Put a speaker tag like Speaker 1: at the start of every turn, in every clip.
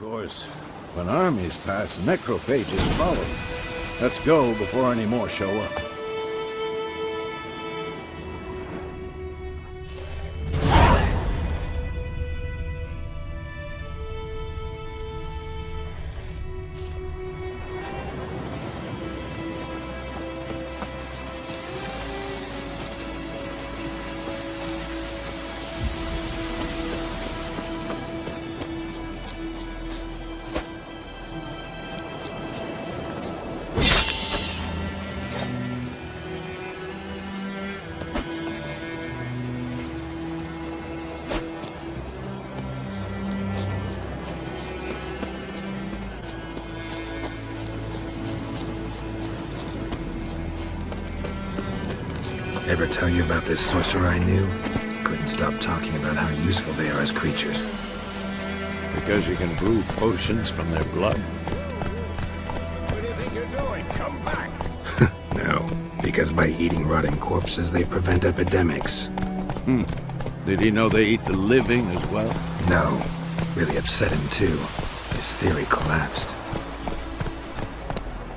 Speaker 1: course, when armies pass, necrophages follow. Let's go before any more show up.
Speaker 2: Ever tell you about this sorcerer I knew? Couldn't stop talking about how useful they are as creatures.
Speaker 1: Because you can brew potions from their blood.
Speaker 3: What do you think you're doing? Come back!
Speaker 2: No, because by eating rotting corpses, they prevent epidemics. Hmm.
Speaker 1: Did he know they eat the living as well?
Speaker 2: No, really upset him too. His theory collapsed.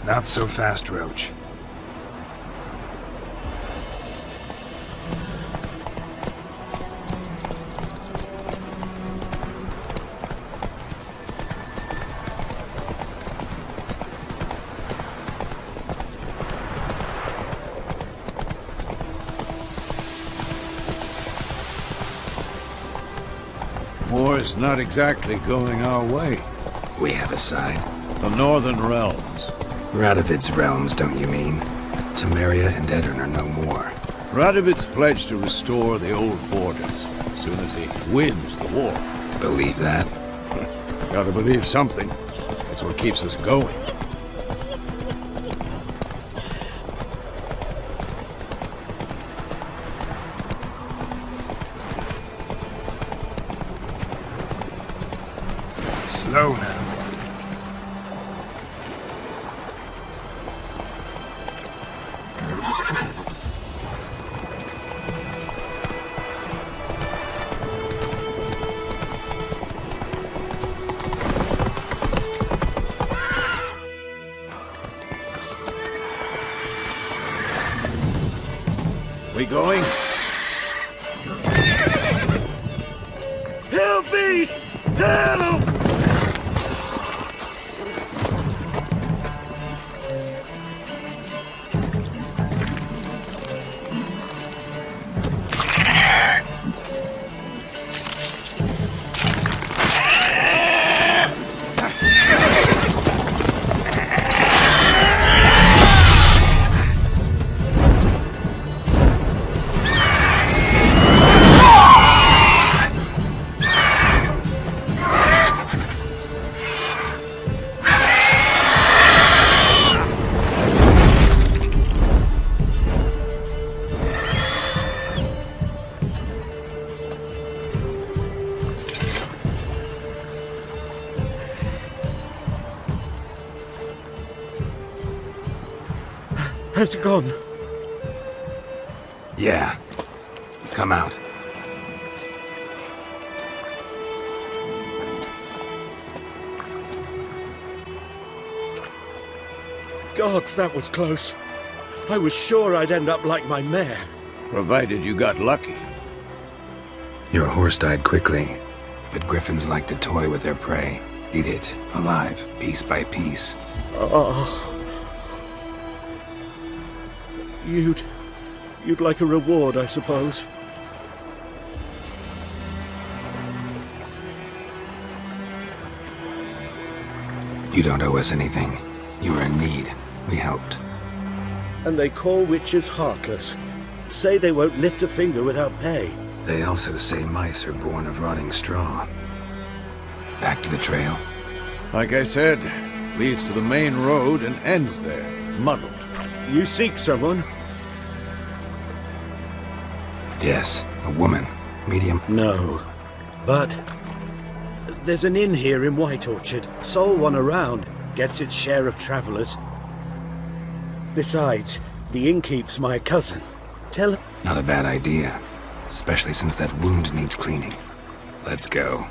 Speaker 2: Not so fast, Roach.
Speaker 1: War is not exactly going our way.
Speaker 2: We have a side.
Speaker 1: The Northern Realms.
Speaker 2: Radovid's realms, don't you mean? Temeria and Aedirn are no more.
Speaker 1: Radovid's pledged to restore the old borders as soon as he wins the war.
Speaker 2: Believe that?
Speaker 1: Gotta believe something. That's what keeps us going.
Speaker 2: Slow now.
Speaker 1: We going?
Speaker 4: Has it gone?
Speaker 2: Yeah. Come out.
Speaker 4: Gods, that was close. I was sure I'd end up like my mare.
Speaker 1: Provided you got lucky.
Speaker 2: Your horse died quickly, but griffins like to toy with their prey. Eat it, alive, piece by piece.
Speaker 4: Oh. You'd... You'd like a reward, I suppose.
Speaker 2: You don't owe us anything. You were in need. We helped.
Speaker 4: And they call witchers heartless. Say they won't lift a finger without pay.
Speaker 2: They also say mice are born of rotting straw. Back to the trail.
Speaker 1: Like I said, leads to the main road and ends there, muddled.
Speaker 4: You seek someone?
Speaker 2: Yes, a woman. Medium.
Speaker 4: No. But... There's an inn here in White Orchard. Sole one around. Gets its share of travelers. Besides, the innkeep's my cousin. Tell
Speaker 2: Not a bad idea. Especially since that wound needs cleaning. Let's go.